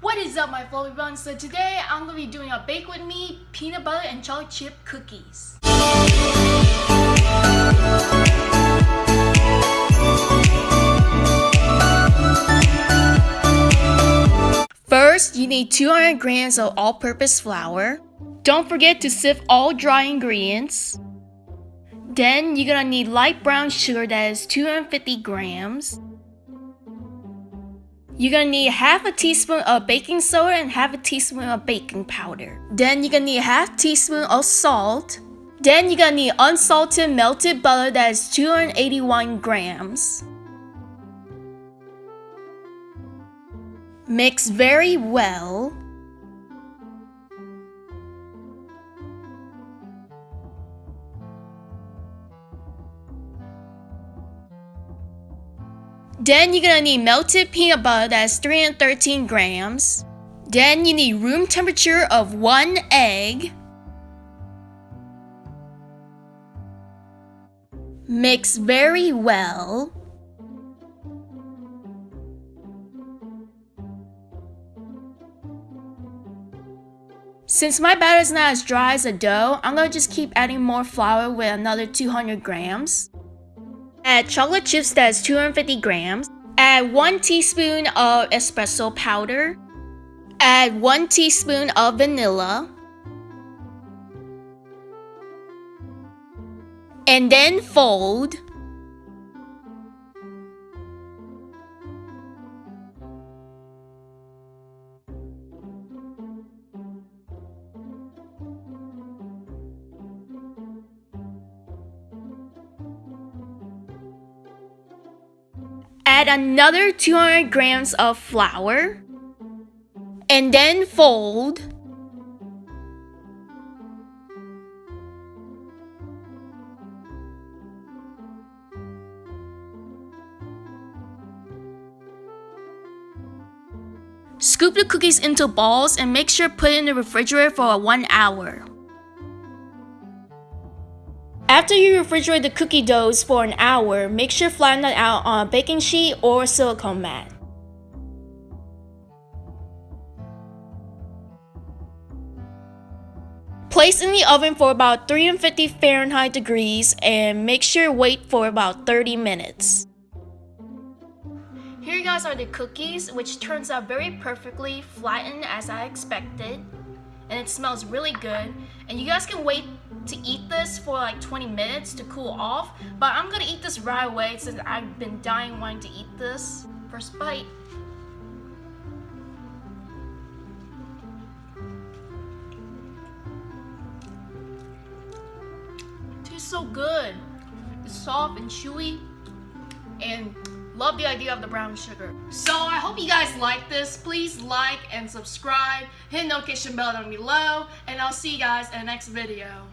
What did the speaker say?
What is up my fluffy buns? So today I'm to be doing a bake with me peanut butter and chocolate chip cookies. First, you need 200 grams of all-purpose flour. Don't forget to sift all dry ingredients. Then you're gonna need light brown sugar that is 250 grams. You're gonna need half a teaspoon of baking soda and half a teaspoon of baking powder. Then you're gonna need half teaspoon of salt. Then you're gonna need unsalted melted butter that is 281 grams. Mix very well. Then you're gonna need melted peanut butter that's 313 grams. Then you need room temperature of one egg. Mix very well. Since my batter is not as dry as a dough, I'm gonna just keep adding more flour with another 200 grams. Add chocolate chips that's 250 grams. Add 1 teaspoon of espresso powder. Add 1 teaspoon of vanilla. And then fold. Add another 200 grams of flour and then fold. Scoop the cookies into balls and make sure put in the refrigerator for one hour. After you refrigerate the cookie doughs for an hour, make sure flatten it out on a baking sheet or silicone mat. Place in the oven for about 350 Fahrenheit degrees and make sure wait for about 30 minutes. Here guys are the cookies, which turns out very perfectly flattened as I expected and it smells really good. And you guys can wait to eat this for like 20 minutes to cool off, but I'm gonna eat this right away since I've been dying wanting to eat this. First bite. It tastes so good. It's soft and chewy and Love the idea of the brown sugar. So I hope you guys like this. Please like and subscribe. Hit notification bell down below. And I'll see you guys in the next video.